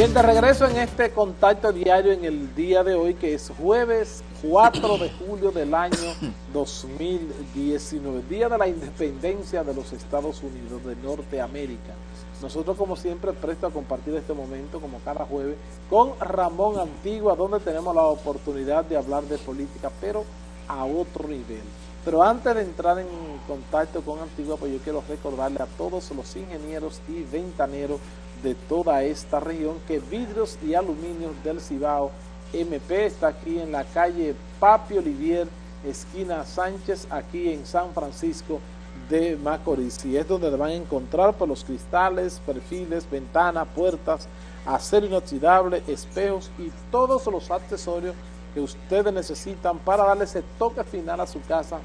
Bien, de regreso en este contacto diario en el día de hoy, que es jueves 4 de julio del año 2019, Día de la Independencia de los Estados Unidos de Norteamérica. Nosotros, como siempre, presto a compartir este momento, como cada jueves, con Ramón Antigua, donde tenemos la oportunidad de hablar de política, pero a otro nivel. Pero antes de entrar en contacto con Antigua, pues yo quiero recordarle a todos los ingenieros y ventaneros de toda esta región que Vidrios y Aluminios del Cibao MP está aquí en la calle Papi Olivier, esquina Sánchez, aquí en San Francisco de Macorís. Y es donde van a encontrar por los cristales, perfiles, ventanas, puertas, acero inoxidable, espejos y todos los accesorios que ustedes necesitan para darle ese toque final a su casa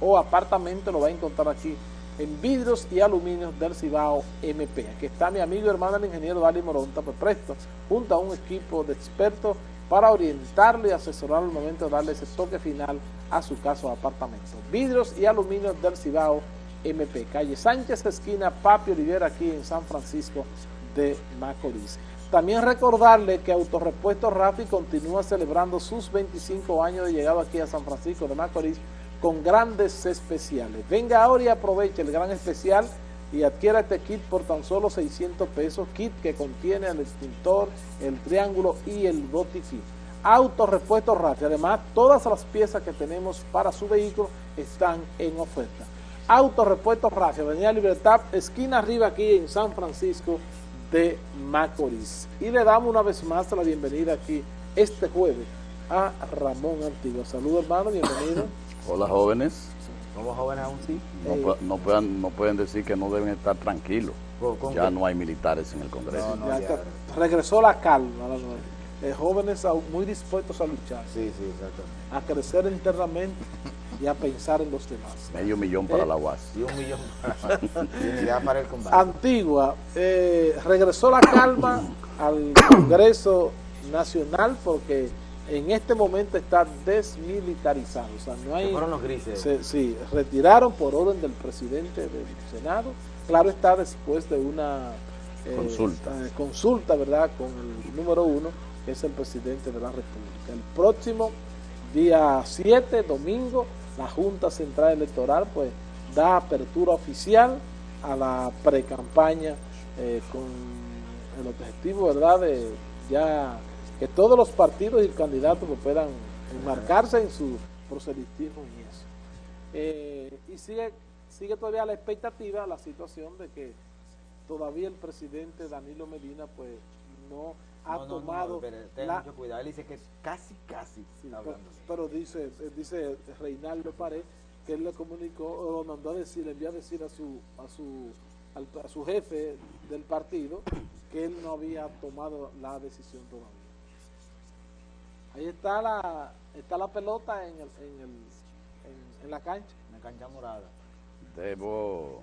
o apartamento, lo va a encontrar aquí en vidrios y aluminios del Cibao MP. Aquí está mi amigo y hermano el ingeniero Dali Moronta, pues presto, junto a un equipo de expertos para orientarle y asesorarlo al momento de darle ese toque final a su casa o apartamento. Vidrios y aluminios del Cibao MP, calle Sánchez, esquina Papi Olivera, aquí en San Francisco de Macorís. También recordarle que Autorepuesto Rafi continúa celebrando sus 25 años de llegado aquí a San Francisco de Macorís con grandes especiales. Venga ahora y aproveche el gran especial y adquiera este kit por tan solo 600 pesos, kit que contiene el extintor, el triángulo y el botiquín. Autorepuesto Rafi. Además, todas las piezas que tenemos para su vehículo están en oferta. Autorepuesto Rafi, Avenida Libertad, esquina arriba aquí en San Francisco de Macorís. Y le damos una vez más la bienvenida aquí este jueves a Ramón Antigua. Saludos hermano, bienvenido. Hola jóvenes. ¿Somos jóvenes aún sí? No, no, puedan, no pueden decir que no deben estar tranquilos. Ya no hay militares en el Congreso. ya regresó la calma. Eh, jóvenes muy dispuestos a luchar. Sí, sí, exacto. A crecer internamente y a pensar en los demás. Medio millón para la UAS. Y un millón para, para el combate. Antigua, eh, regresó la calma al Congreso Nacional porque en este momento está desmilitarizado. O sea, no hay... fueron los grises. sí, retiraron por orden del presidente del Senado. Claro está después de una... Eh, consulta. Eh, consulta, ¿verdad? Con el número uno, que es el presidente de la República. El próximo día 7, domingo, la Junta Central Electoral pues da apertura oficial a la pre-campaña eh, con el objetivo, ¿verdad?, de ya que todos los partidos y candidatos puedan enmarcarse en su proselitismo y eso. Eh, y sigue, sigue todavía la expectativa, la situación de que todavía el presidente Danilo Medina pues no ha tomado... No, mucho cuidado, él dice que casi, casi pero, dice, dice Reinaldo Pared que él le comunicó, o mandó a decir, le envió a decir a su, a su, a su jefe del partido que él no había tomado la decisión todavía. Ahí está la, está la pelota en, el, en, el, en, la cancha. En la cancha morada. Debo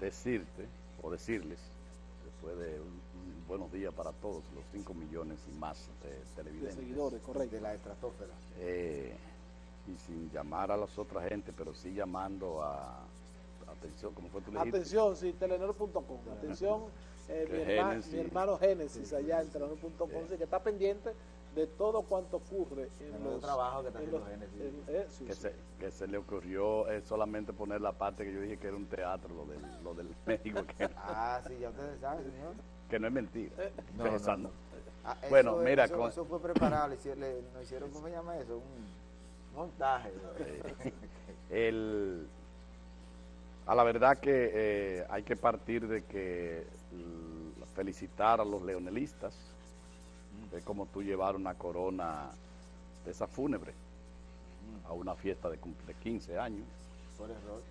decirte, o decirles, después de un buenos días para todos, los 5 millones y más de televidentes. De seguidores, correcto. De la estratosfera. Eh, y sin llamar a las otras gente, pero sí llamando a... Atención, ¿cómo fue tu? Atención, sí, telenor.com. Atención, eh, mi, hermano Génesis allá en telenor.com, sí, que está pendiente de todo cuanto ocurre en los trabajos que, está eh, que, se, que, se, le ocurrió es solamente poner la parte que yo dije que era un teatro, lo del, lo del médico. Que... ah, sí, ya ustedes saben, señor que no es mentira. Eh, no, no, ah, bueno, mira... Eso, eso, fue preparado, le, hicieron, ¿cómo se llama eso? Un montaje. Eh, el, a la verdad que eh, hay que partir de que felicitar a los leonelistas, es como tú llevar una corona de esa fúnebre a una fiesta de, de 15 años. Por error.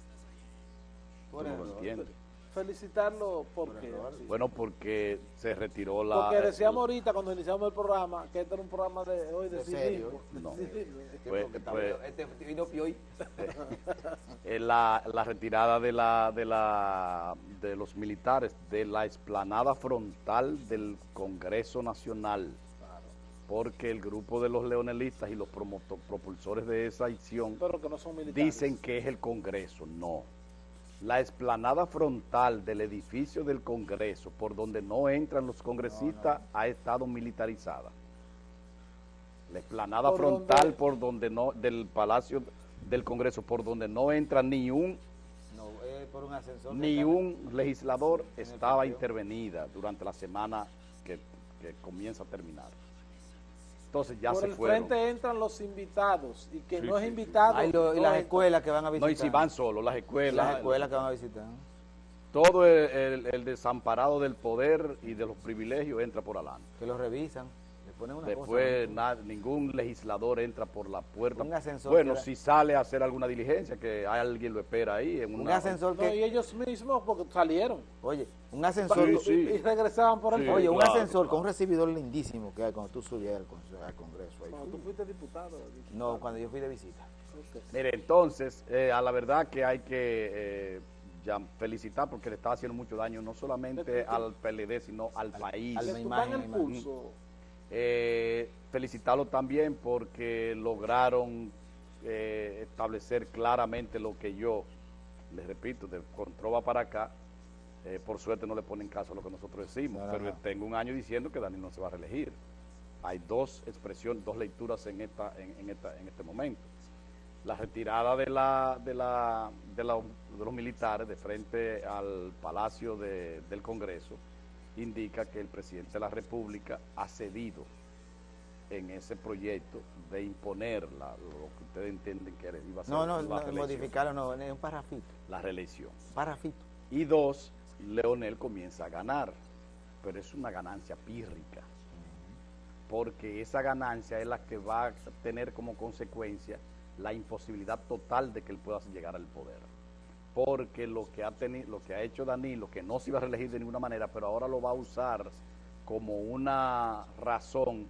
Por error. entiendes. Felicitarlo porque bueno porque se retiró la porque decíamos ahorita cuando iniciamos el programa que este era un programa de hoy de, ¿De serio no. Pues, pues este la, la retirada de la de la de los militares de la explanada frontal del Congreso Nacional porque el grupo de los leonelistas y los propulsores de esa acción Pero que no son dicen que es el Congreso, no la explanada frontal del edificio del Congreso, por donde no entran los congresistas, ha estado militarizada. La explanada ¿Por frontal por donde no, del Palacio del Congreso, por donde no entra ni un No, es por un ascensor. ni un legislador estaba intervenida durante la semana que, que comienza a terminar. Entonces ya Por se el fueron. frente entran los invitados y que Sí, no es sí, sí. invitado. Ay, lo- y las escuelas que van a visitar. No, y si van solos, las escuelas, Las escuelas que van a visitar. todo el, el- el desamparado del poder y de los privilegios entra por adelante. Que los revisan. Una Después cosa. ningún legislador entra por la puerta. Un ascensor bueno, que era- si sale a hacer alguna diligencia, que hay alguien lo espera ahí. En Un una, ascensor No, y que. ellos mismos porque salieron. Oye, un ascensor. Sí, Y- sí. Y regresaban por el Sí. Oye, un claro, ascensor con un recibidor lindísimo que hay cuando tú subías al, con- al Congreso. ahí. Cuando tú fuiste diputado. diputado. No, cuando yo fui de visita. Mire, entonces, eh, a la verdad que hay que eh, ya felicitar porque le está haciendo mucho daño no solamente al PLD, sino al país. al- Le Eh, felicitarlo también porque lograron eh, establecer claramente lo que yo, les repito, de Controva para acá, eh, por suerte no le ponen caso a lo que nosotros decimos, no, pero no. tengo un año diciendo que Dani no se va a reelegir. Hay dos expresiones, dos lecturas en, esta, en, en esta, en este momento. La retirada de, la, de, la, de, la- de los militares de frente al Palacio de- del Congreso indica que el presidente de la República ha cedido en ese proyecto de imponer la- lo que ustedes entienden que iba a ser No, no, la no modificarlo, no, es un parrafito. La reelección. Parrafito. Y dos, Leonel comienza a ganar, pero es una ganancia pírrica, porque esa ganancia es la que va a tener como consecuencia la imposibilidad total de que él pueda llegar al poder. Porque lo que ha tenido, lo que ha hecho Danilo, que no se iba a reelegir de ninguna manera, pero ahora lo va a usar como una razón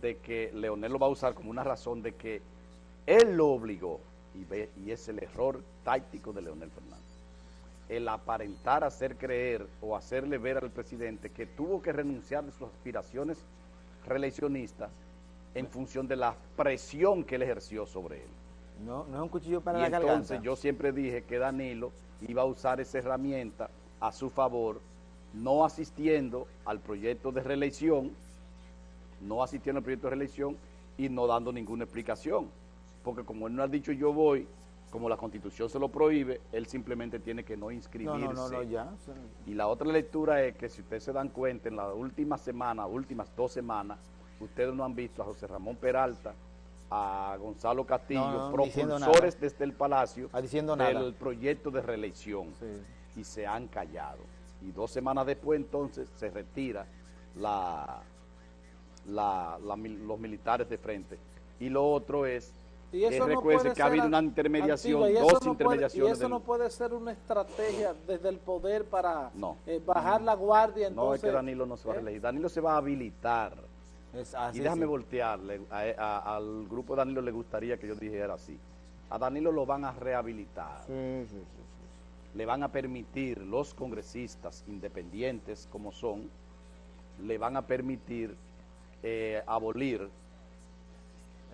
de que Leonel lo va a usar como una razón de que él lo obligó y y es el error táctico de Leonel Fernández el aparentar hacer creer o hacerle ver al presidente que tuvo que renunciar de sus aspiraciones reeleccionistas en función de la presión que él ejerció sobre él. No, no es un cuchillo para y la entonces garganta. yo siempre dije que Danilo iba a usar esa herramienta a su favor, no asistiendo al proyecto de reelección, no asistiendo al proyecto de reelección y no dando ninguna explicación. Porque como él no ha dicho yo voy, como la constitución se lo prohíbe, él simplemente tiene que no inscribirse. no, no, no, no, ya. Y la otra lectura es que si ustedes se dan cuenta, en la última semana, últimas dos semanas, ustedes no han visto a José Ramón Peralta, a Gonzalo Castillo, No, no, propulsores desde el Palacio Ah, diciendo del proyecto de reelección. Sí. Y se han callado. Y dos semanas después, entonces, se retira la, la- la mil- los militares de frente. Y lo otro es, Y eso no puede que ha habido ser una intermediación, Antigua, dos no puede- intermediaciones. y eso del- no puede ser una estrategia desde el poder para No. eh, bajar la guardia. no, Entonces, es que Danilo no se va a ¿eh? reelegir. Danilo se va a habilitar. Es así, y déjame sí. voltearle, a- a- al grupo de Danilo le gustaría que yo dijera así. A Danilo lo van a rehabilitar, Sí, sí, sí, sí. le van a permitir los congresistas independientes como son, le van a permitir eh, abolir,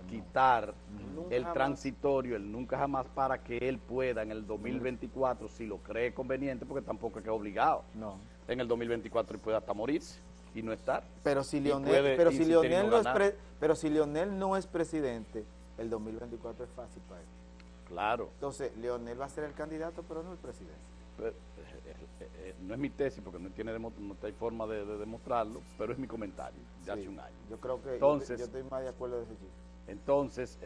quitar Nunca el jamás. transitorio, el nunca jamás, para que él pueda en el 2024, si lo cree conveniente, porque tampoco es que es obligado, No. en el 2024 él puede hasta morirse y no estar. Pero si Lionel, puede pero si Lionel no es pre- pero si Lionel no es presidente, el 2024 es fácil para él. Claro. Entonces, Lionel va a ser el candidato, pero no el presidente. Pero, eh, eh, eh, no es mi tesis porque no tiene no hay forma de, de demostrarlo, pero es mi comentario de hace un año. Yo creo que yo- Entonces- yo, estoy más de acuerdo de ese chico. Entonces,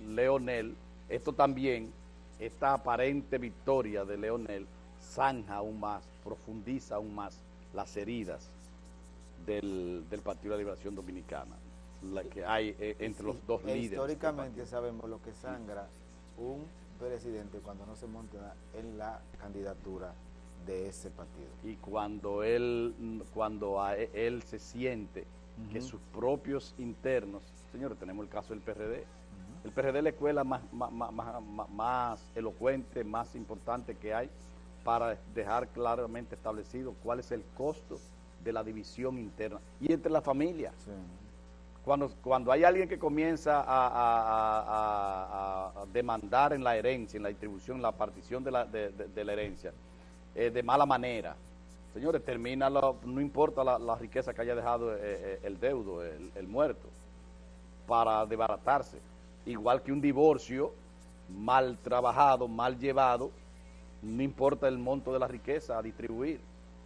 Leonel, esto también, esta aparente victoria de Leonel, zanja aún más, profundiza aún más las heridas del, del Partido de la Liberación Dominicana, la que hay eh, entre los dos E líderes. del Históricamente sabemos lo que sangra un presidente cuando no se monta en la candidatura de ese partido. y cuando él cuando a e- él se siente que sus propios internos señores tenemos el caso del PRD el PRD es la escuela más- más- más- más elocuente más importante que hay para dejar claramente establecido cuál es el costo de la división interna y entre la familia Sí. cuando, cuando hay alguien que comienza a, demandar en la herencia, en la distribución, en la partición de la, de, la herencia, eh, de mala manera, señores, termina, no importa la, riqueza que haya dejado eh, eh, el deudo, el, muerto, para desbaratarse. Igual que un divorcio mal trabajado, mal llevado, no importa el monto de la riqueza a distribuir,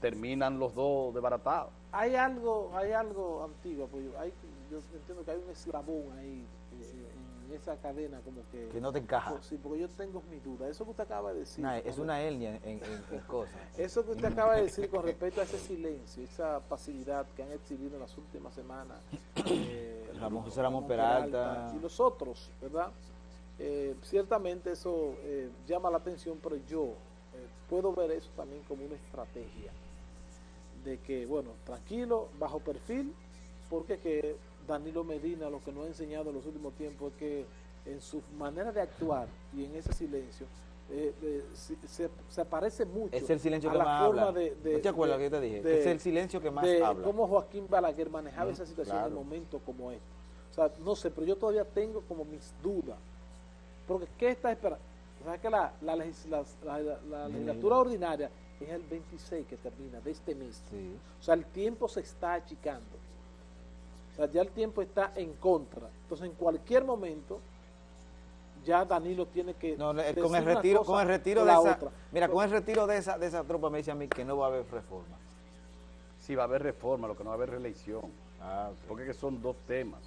terminan los dos desbaratados. Hay algo, hay algo antiguo, pues, hay, yo entiendo que hay un eslabón ahí eh, en esa cadena como que... Que no te encaja. Pues, sí, porque yo tengo mi duda. Eso que usted acaba de decir... es una hernia en, cosas. Eso que usted acaba de decir con respecto a ese silencio, esa pasividad que han exhibido en las últimas semanas... Eh, Ramón José Ramón Peralta, Y los otros, ¿verdad? Eh, ciertamente eso eh, llama la atención, pero yo puedo ver eso también como una estrategia de que, bueno, tranquilo, bajo perfil, porque que Danilo Medina lo que nos ha enseñado en los últimos tiempos es que en su manera de actuar y en ese silencio eh, se, se, parece mucho es el silencio que más habla. De, ¿No te acuerdas que te dije? es el silencio que más habla. Cómo Joaquín Balaguer manejaba esa situación en un momento como este. O sea, no sé, pero yo todavía tengo como mis dudas. Porque ¿qué está esperando? O sea, que la, la, la legislatura ordinaria es el 26 que termina de este mes. O sea, el tiempo se está achicando. O sea, ya el tiempo está en contra. Entonces, en cualquier momento, ya Danilo tiene que no, con el retiro con el retiro de esa mira con el retiro de esa de esa tropa me dice a mí que no va a haber reforma. Sí va a haber reforma lo que no va a haber reelección. Ah, porque son dos temas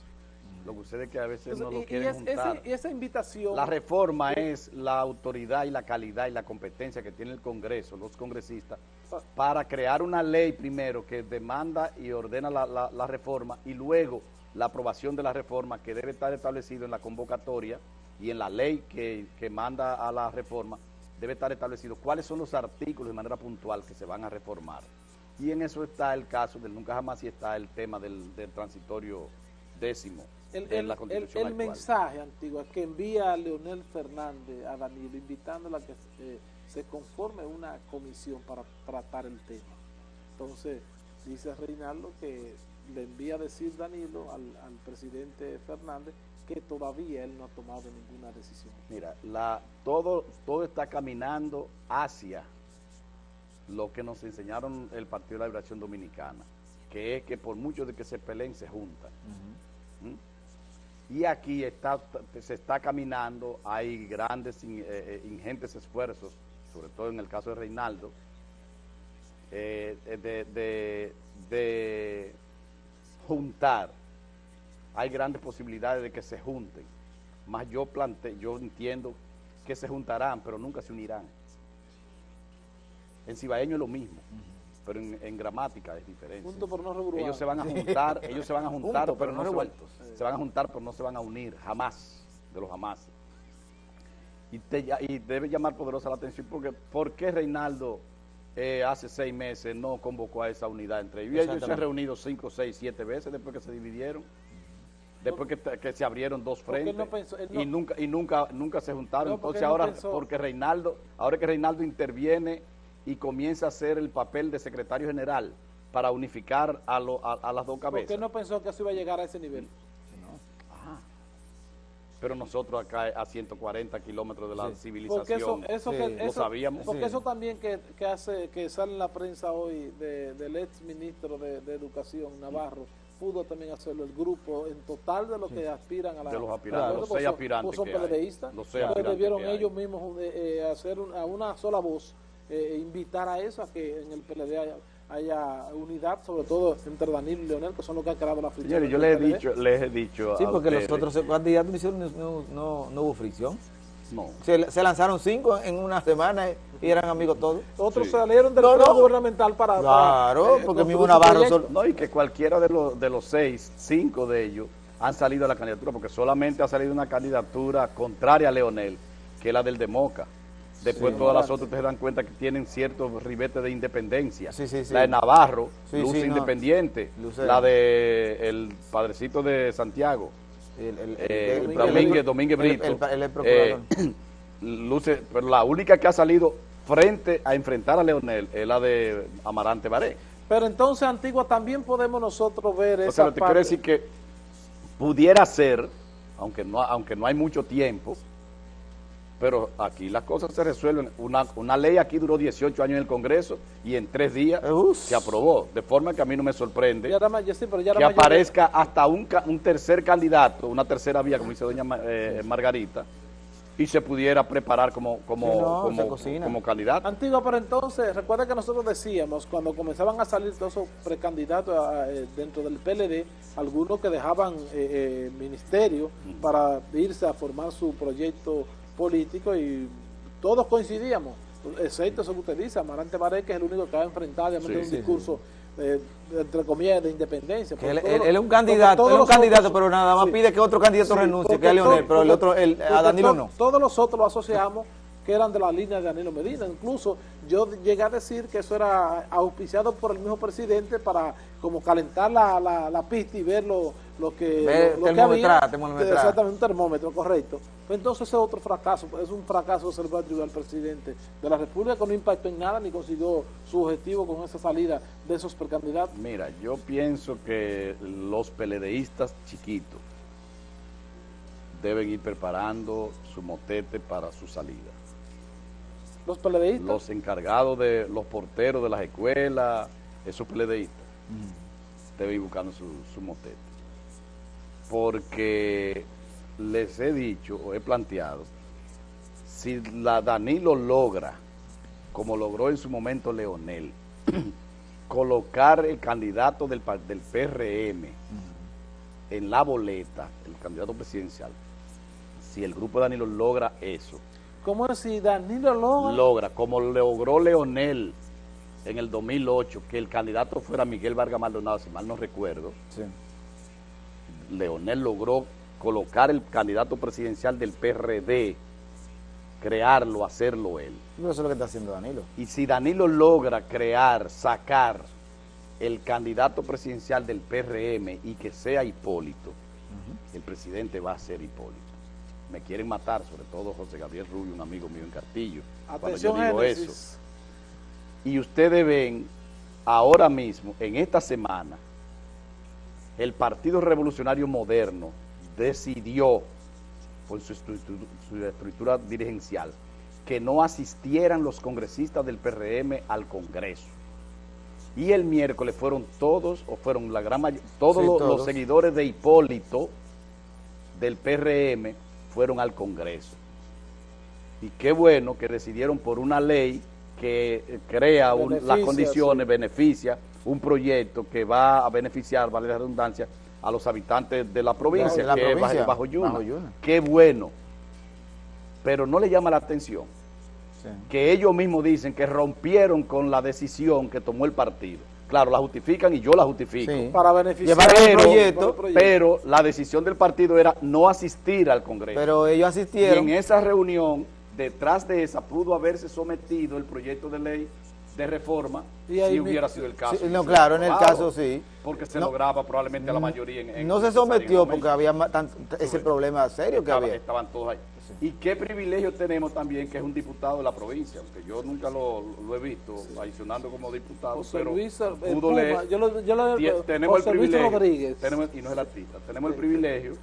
lo que sucede es que a veces no lo quieren juntar. y esa invitación... La reforma es la autoridad y la calidad y la competencia que tiene el Congreso, los congresistas, para crear una ley primero que demanda y ordena la, reforma y luego la aprobación de la reforma que debe estar establecido en la convocatoria y en la ley que, manda a la reforma, debe estar establecido cuáles son los artículos de manera puntual que se van a reformar. Y en eso está el caso del nunca jamás y está el tema del, del transitorio décimo el, mensaje antiguo que envía a Leonel Fernández a Danilo invitándola a que eh, se conforme una comisión para tratar el tema. Entonces, dice Reinaldo que le envía a decir Danilo al, presidente Fernández que todavía él no ha tomado ninguna decisión. Mira, la, todo, todo está caminando hacia lo que nos enseñaron el Partido de la Liberación Dominicana, que es que por mucho de que se peleen, se juntan. Y aquí está, se está caminando, hay grandes, eh, eh, ingentes esfuerzos, sobre todo en el caso de Reinaldo, eh, de, juntar. Hay grandes posibilidades de que se junten. Más yo plante, yo entiendo que se juntarán, pero nunca se unirán. En Cibaeño es lo mismo pero en, gramática es diferente. ellos se van a juntar, ellos se van a juntar, pero, no, revueltos. Se, van a juntar, pero no se van a unir, jamás, de los jamás. Y, y debe llamar poderosa la atención porque ¿por qué Reinaldo eh, hace seis meses no convocó a esa unidad entre ellos? Ellos se han reunido cinco, seis, siete veces después que se dividieron después que, se abrieron dos frentes y nunca y nunca nunca se juntaron entonces ahora porque Reinaldo ahora que Reinaldo interviene y comienza a hacer el papel de secretario general para unificar a, a, las dos cabezas. ¿Por qué no pensó que eso iba a llegar a ese nivel? No. Pero nosotros acá a 140 kilómetros de la civilización eso, lo sabíamos. Porque eso también que, hace que sale en la prensa hoy del ex ministro de, Educación, Navarro, pudo también hacerlo el grupo en total de los que aspiran a la... De los aspirantes, los seis aspirantes son PLDistas, los seis debieron ellos mismos eh, eh, hacer a una sola voz eh, invitar a eso, a que en el PLD haya, unidad, sobre todo entre Danilo y Leonel, que son los que han creado la fricción. Señores, yo les he dicho, les he dicho Sí, porque los otros candidatos no, no, no, hubo fricción. No. Se, se, lanzaron cinco en una semana y eran amigos todos. Otros salieron del no, gubernamental para... Claro, porque mismo Navarro... No, y que cualquiera de los, de los seis, cinco de ellos, han salido a la candidatura, porque solamente ha salido una candidatura contraria a Leonel, que es la del Democa. Después todas las otras ustedes se dan cuenta que tienen ciertos ribetes de independencia. la de Navarro, luz independiente. La de el padrecito de Santiago. El, eh, Domínguez, Brito. Eh, luce, pero la única que ha salido frente a enfrentar a Leonel es la de Amarante Baré. Pero entonces, Antigua, también podemos nosotros ver esa o sea, te quiero decir que pudiera ser, aunque no, aunque no hay mucho tiempo, pero aquí las cosas se resuelven. Una, una ley aquí duró 18 años en el Congreso y en tres días se aprobó. De forma que a mí no me sorprende que aparezca hasta un, un, tercer candidato, una tercera vía, como dice doña eh, Margarita, y se pudiera preparar como, como, como, candidato. Antiguo, pero entonces, recuerda que nosotros decíamos, cuando comenzaban a salir todos esos precandidatos eh, dentro del PLD, algunos que dejaban eh, ministerio para irse a formar su proyecto político y todos coincidíamos, excepto eso que usted dice, Amarante Maré, que es el único que va a enfrentar un discurso, eh, entre comillas, de independencia. Él, es un candidato, es un candidato, pero nada más pide que otro candidato renuncie, que es Leonel, pero el otro, el, a Danilo no. Todos los otros lo asociamos que eran de la línea de Danilo Medina. Incluso yo llegué a decir que eso era auspiciado por el mismo presidente para como calentar la, la, pista y ver lo, lo que, lo, que había. Exactamente, un termómetro, correcto. Pues entonces ese es otro fracaso, es un fracaso atribuir al presidente de la República que no impactó en nada ni consiguió su objetivo con esa salida de esos precandidatos. Mira, yo pienso que los peledeístas chiquitos deben ir preparando su motete para su salida los peledeístas. Los encargados de los porteros de las escuelas, esos peledeístas, deben ir buscando su, su motete. Porque les he dicho o he planteado, si la Danilo logra, como logró en su momento Leonel, colocar el candidato del, del PRM en la boleta, el candidato presidencial, si el grupo de Danilo logra eso, ¿Cómo es si Danilo logra? Logra, como logró Leonel en el 2008, que el candidato fuera Miguel Vargas Maldonado, si mal no recuerdo. Sí. Leonel logró colocar el candidato presidencial del PRD, crearlo, hacerlo él. eso es lo que está haciendo Danilo. Y si Danilo logra crear, sacar el candidato presidencial del PRM y que sea Hipólito, el presidente va a ser Hipólito me quieren matar, sobre todo José Gabriel Rubio, un amigo mío en Castillo, cuando yo digo eso. Y ustedes ven ahora mismo, en esta semana, el Partido Revolucionario Moderno decidió, por su estructura, dirigencial, que no asistieran los congresistas del PRM al Congreso. Y el miércoles fueron todos, o fueron la gran mayoría, todos, los seguidores de Hipólito del PRM fueron al Congreso. Y qué bueno que decidieron por una ley que eh, crea las condiciones, beneficia un proyecto que va a beneficiar, vale la redundancia, a los habitantes de la provincia, que es bajo, Yuna. Qué bueno. Pero no le llama la atención que ellos mismos dicen que rompieron con la decisión que tomó el partido. Claro, la justifican y yo la justifico. Para beneficiar el proyecto, Pero la decisión del partido era no asistir al Congreso. Pero ellos asistieron. Y en esa reunión, detrás de esa, pudo haberse sometido el proyecto de ley de reforma si hubiera sido el caso. no, claro, en el caso sí. Porque se lograba probablemente a la mayoría. En, no se sometió porque había ese problema serio que había. Estaban todos ahí. Y qué privilegio tenemos también que es un diputado de la provincia, aunque yo nunca lo, he visto adicionando como diputado, pero Luis, pudo leer, yo lo, yo tenemos el privilegio, Rodríguez. Tenemos, y no es el artista, tenemos el privilegio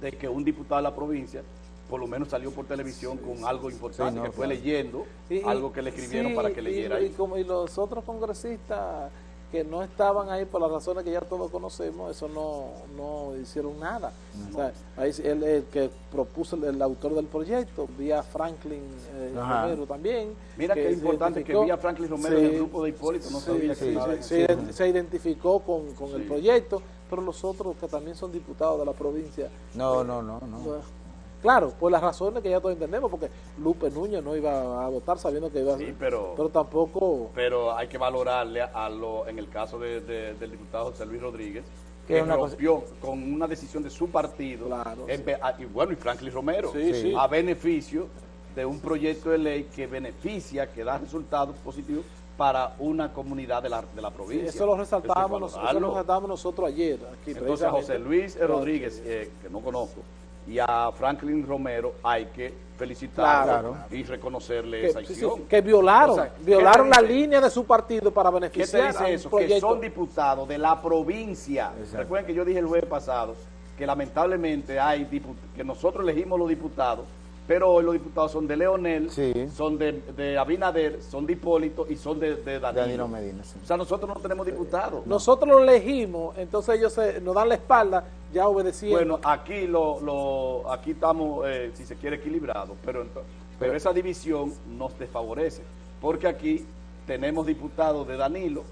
de que un diputado de la provincia por lo menos salió por televisión con algo importante, que fue leyendo algo que le escribieron para que leyera. Y, y, como, y los otros congresistas que no estaban ahí por las razones que ya todos conocemos, eso no, no hicieron nada. O sea, ahí, el, que propuso el, autor del proyecto, vía Franklin eh, Romero también. Mira que, es importante que vía Franklin Romero el grupo de Hipólito no sabía que se, se, identificó con, con el proyecto, pero los otros que también son diputados de la provincia. No, no, no, no. Claro, por las razones que ya todos entendemos, porque Lupe Núñez no iba a votar sabiendo que iba a sí, pero, pero tampoco... Pero hay que valorarle a lo, en el caso de, del diputado José Luis Rodríguez, que rompió con una decisión de su partido, claro, y bueno, y Franklin Romero, a beneficio de un proyecto de ley que beneficia, que da resultados positivos para una comunidad de la, de la provincia. eso lo resaltábamos, nosotros, nosotros ayer. Aquí, Entonces José Luis Rodríguez, eh, que no conozco, y a Franklin Romero hay que felicitarlo y reconocerle esa acción. que violaron, violaron la línea de su partido para beneficiar ¿Qué te dice eso? Que son diputados de la provincia. Recuerden que yo dije el jueves pasado que lamentablemente hay que nosotros elegimos los diputados, pero hoy los diputados son de Leonel, son de, Abinader, son de Hipólito y son de, de Danilo. Medina. O sea, nosotros no tenemos diputados. Nosotros los elegimos, entonces ellos nos dan la espalda, ya obedeciendo. Bueno, aquí lo, aquí estamos, eh, si se quiere, equilibrados, pero, pero esa división nos desfavorece, porque aquí tenemos diputados de Danilo,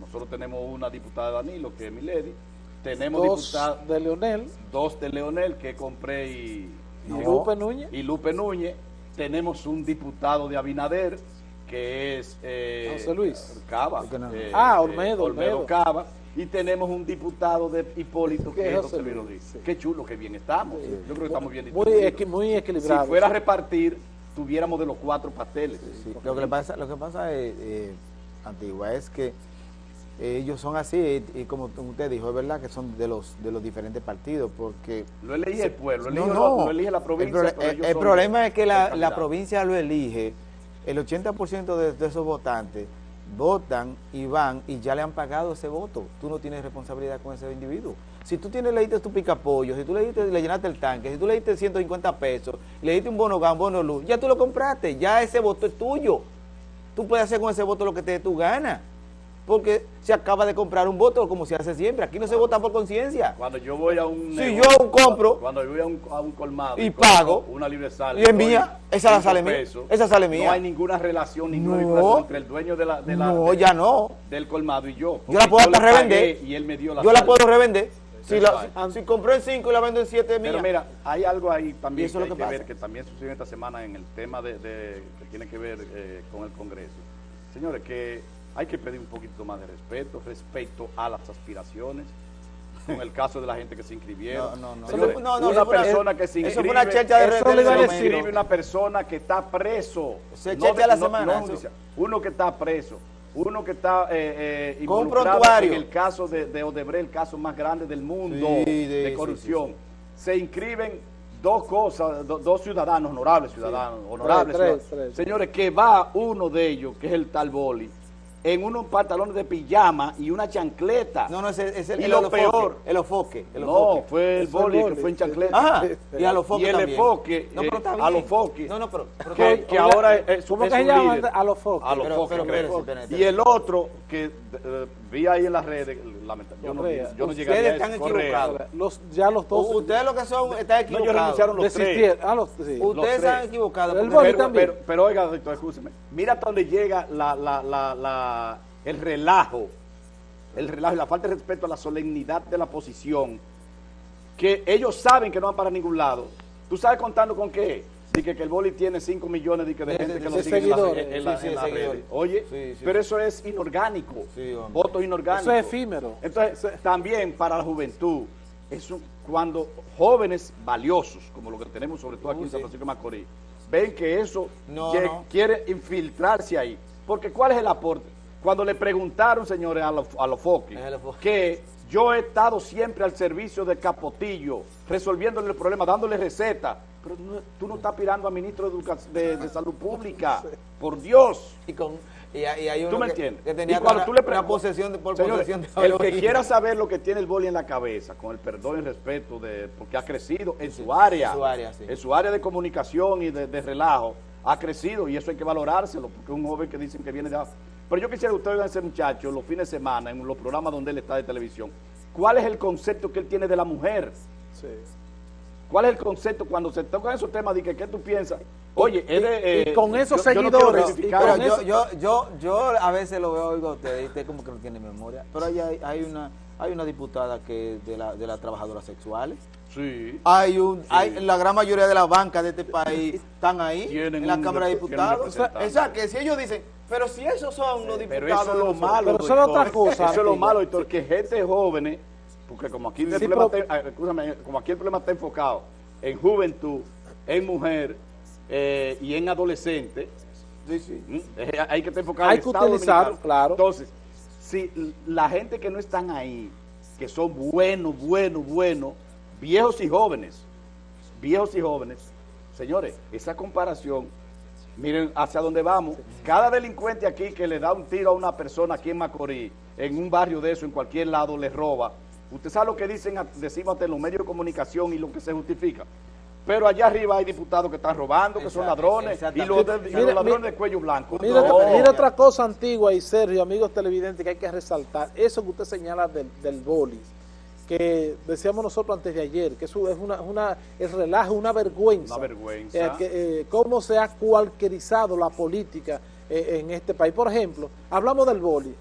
nosotros tenemos una diputada de Danilo, que es Milady, tenemos dos de Leonel, dos de Leonel que compré y ¿Y Lupe Núñez? Y Lupe Núñez. Tenemos un diputado de Abinader, que es... Eh, José Luis. Cava. Eh, ah, Olmedo, Olmedo. Cava. Y tenemos un diputado de Hipólito, que es José Luis Rodríguez. Qué chulo, qué bien estamos. Yo creo que estamos bien muy, muy. Si fuera a repartir, tuviéramos de los cuatro pasteles. Lo, que le pasa, lo que pasa, es, eh, Antigua, es que ellos son así, y como usted dijo, es verdad que son de los de los diferentes partidos, porque... Lo elige el pueblo, lo, elige la provincia. El, problema es que la, la, provincia lo elige, el 80% de, de, esos votantes votan y van y ya le han pagado ese voto. Tú no tienes responsabilidad con ese individuo. Si tú tienes, le diste tu picapollo, si tú le, diste, le llenaste el tanque, si tú le diste 150 pesos, le diste un bono gas, bono luz, ya tú lo compraste, ya ese voto es tuyo. Tú puedes hacer con ese voto lo que te dé tu gana porque se acaba de comprar un voto como se hace siempre. Aquí no se vota por conciencia. Cuando yo voy a un... Si yo compro... Cuando yo voy a un, a un colmado... Y, pago... Una libre sal. Y envía, esa la sale mía. Esa sale mía. No hay ninguna relación, ninguna no, entre el dueño de la... De la no, ya no. Del colmado y yo. Yo la puedo revender. Y él me dio la Yo la puedo revender. Si, la, si compré en 5 y la vendo en 7 mía. Pero mira, hay algo ahí también que, hay que, ver, que también sucedió esta semana en el tema de, de que tiene que ver eh, con el Congreso. Señores, que hay que pedir un poquito más de respeto respecto a las aspiraciones. Con el caso de la gente que se inscribieron. No, no, no. no, no una persona que se inscribe. Eso fue una checha de eso le inscribe una persona que está preso. Se checha la semana. uno que está preso. Uno que está eh, eh, involucrado en el caso de, de, Odebrecht, el caso más grande del mundo de, corrupción. se inscriben dos cosas, dos ciudadanos, honorables ciudadanos, honorables. Señores, que va uno de ellos, que es el tal Boli, en unos pantalones de pijama y una chancleta. No, no, es el, y lo peor. El ofoque. El no, fue el boli, que fue en chancleta. Ajá, y a los Y el enfoque, no, pero eh, a los foques. No, no, pero... que, que ahora es, ¿Cómo que se llama a los foques? A los foques. Y el otro, que uh, vi ahí en las redes, lamentablemente, yo no, yo no llegaría Ustedes están equivocados. Los, ya los dos... Ustedes lo que son, están equivocados. No, ellos renunciaron los tres. Ah, los, sí, Ustedes están equivocados. El boli también. Pero, pero, oiga, doctor, escúcheme. Mira hasta dónde llega la, la, la, la el relajo, el relajo y la falta de respeto a la solemnidad de la posición, que ellos saben que no van para ningún lado. ¿Tú sabes contando con qué? Dice que, el boli tiene 5 millones de, gente que lo sigue en, la, en, Oye, pero eso es inorgánico, votos inorgánicos. Eso es efímero. Entonces, también para la juventud, eso, cuando jóvenes valiosos, como lo que tenemos sobre todo aquí en San Francisco de Macorís, ven que eso quiere infiltrarse ahí. Porque ¿cuál es el aporte? Cuando le preguntaron, señores, a los, a los foques, que yo he estado siempre al servicio de Capotillo, resolviéndole el problema, dándole receta, pero tú no estás aspirando a ministro de, de, Salud Pública, por Dios. Y con... Y hay, ¿Tú me entiendes? Que tenía y cuando tú le una posesión de, por posesión de El que quiera saber lo que tiene el boli en la cabeza, con el perdón y respeto, de porque ha crecido en su área, en su área, sí. en su área de comunicación y de, de relajo, ha crecido y eso hay que valorárselo, porque es un joven que dicen que viene de pero yo quisiera que ustedes vean a ese muchacho los fines de semana, en los programas donde él está de televisión. ¿Cuál es el concepto que él tiene de la mujer? Sí. ¿Cuál es el concepto cuando se tocan esos temas de que qué tú piensas? Oye, es de, y, con esos seguidores. yo, yo, yo, yo, a veces lo veo, oigo usted, y usted como que no tiene memoria. Pero hay, hay una hay una diputada que de la, de las trabajadoras sexuales. Sí. Hay un, hay, la gran mayoría de las bancas de este país están ahí en la Cámara de Diputados. O sea, que si ellos dicen, pero si esos son los diputados. Pero eso es lo malo. Pero eso es otra cosa. Eso es lo malo, Héctor, que gente joven, porque como aquí, el problema está, como aquí el problema está enfocado en juventud, en mujer eh, y en adolescente, sí, sí. Hay que estar enfocado hay que utilizar, claro. Entonces, si la gente que no están ahí, que son buenos, buenos, buenos, viejos y jóvenes, viejos y jóvenes, señores, esa comparación, miren hacia dónde vamos. Cada delincuente aquí que le da un tiro a una persona aquí en Macorís, en un barrio de eso, en cualquier lado, le roba, Usted sabe lo que dicen, decimos ante los medios de comunicación y lo que se justifica. Pero allá arriba hay diputados que están robando, que son ladrones, y los, de, y los ladrones de cuello blanco. Mira, mira, otra cosa antigua y Sergio, amigos televidentes, que hay que resaltar. Eso que usted señala del, del boli, que decíamos nosotros antes de ayer, que eso es una, una el relajo, una vergüenza. Una vergüenza. Eh, que, eh, cómo se ha cualquierizado la política eh, en este país. Por ejemplo, hablamos del boli,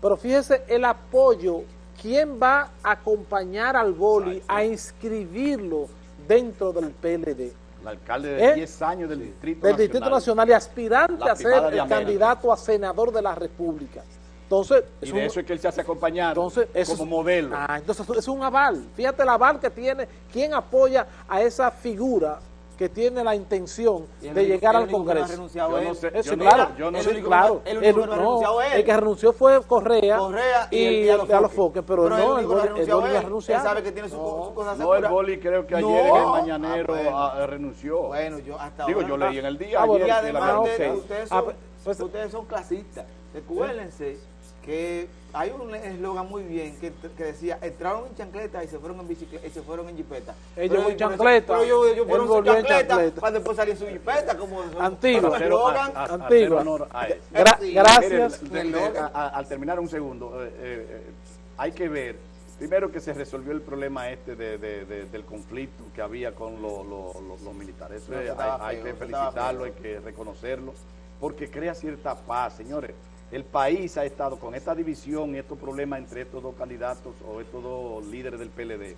pero fíjese el apoyo, ¿quién va a acompañar al boli a inscribirlo dentro del PLD? El alcalde de 10 años del Distrito del Nacional. Distrito Nacional y aspirante a ser el candidato a senador de la República. Entonces, y de eso es que él se hace acompañar entonces, eso como modelo. Ah, entonces es un aval. Fíjate el aval que tiene, quién apoya a esa figura que tiene la intención de llegar al Congreso. No yo no sé, eso, yo claro, no, yo no eso, sé. claro. El, el, único que no renunciado él. el que renunció fue Correa, Correa y, y, el, y a los a los Foques, pero, pero no, el, el, boli, el, el él. renunciado. Él sabe que tiene su, no, su cosa No, el boli creo que ayer No. en el Mañanero Ah, bueno. a- renunció. Bueno, yo hasta Digo, ahora yo leí en el día Ah, y la además ustedes, Ah, son, pues- ustedes son clasistas. Recuérdense que hay un eslogan muy bien que, que decía, entraron en chancleta y se fueron en bicicleta y se fueron en jipeta. Ellos Pero en chancleta, Pero yo, yo fueron en chancleta, para después salir en su jipeta como Antiguo. como Hacer- eslogan. a- a- hacer Antigua. honor a eso. Gra- Sí. gracias. Mire, de- de- a- a- al terminar un segundo, eh, eh, eh, hay que ver, primero que se resolvió el problema este de, de- de- del conflicto que había con lo- lo- lo- los militares. Eso No, hay, hay feo, que felicitarlo, hay que reconocerlo, porque crea cierta paz, señores. El país ha estado con esta división y estos problemas entre estos dos candidatos o estos dos líderes del PLD.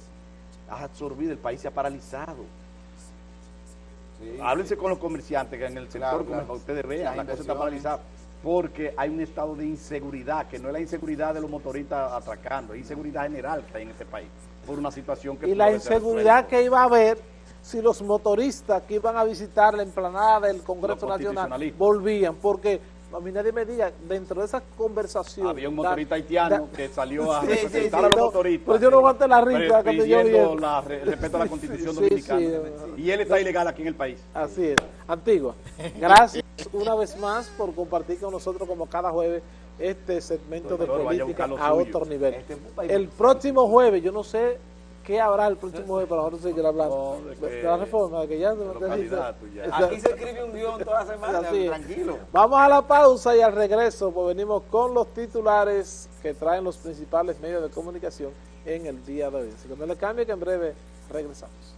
Ha absorbido, el país se ha paralizado. Sí, Háblense con los comerciantes que en el sector Claro, claro. ustedes vean, Las la cosa está paralizada. Porque hay un estado de inseguridad, que no es la inseguridad de los motoristas atracando, es inseguridad general que hay en este país, por una situación que... y la inseguridad que iba a haber si los motoristas que iban a visitar la emplanada del Congreso Nacional volvían, porque a mí nadie me diga, dentro de esa conversación... Había un motorista haitiano da- que salió a Sí, representar sí, a los no, motoristas. pero yo no aguanté la risa cuando yo vi la respeto a la constitución Sí, dominicana. sí, y él está ilegal aquí en el país. Así es. Antigua, gracias una vez más por compartir con nosotros como cada jueves este segmento de Doctor, a política a suyo. otro nivel. Este El próximo jueves, yo no sé qué habrá el próximo jueves, pero ahora no sé qué hablando. No, de de, que- la reforma, de que ya... ya. Aquí se escribe un guion toda semana, Así es. tranquilo. Vamos a la pausa y al regreso pues venimos con los titulares que traen los principales medios de comunicación en el día de hoy. Así que no le cambie que en breve regresamos.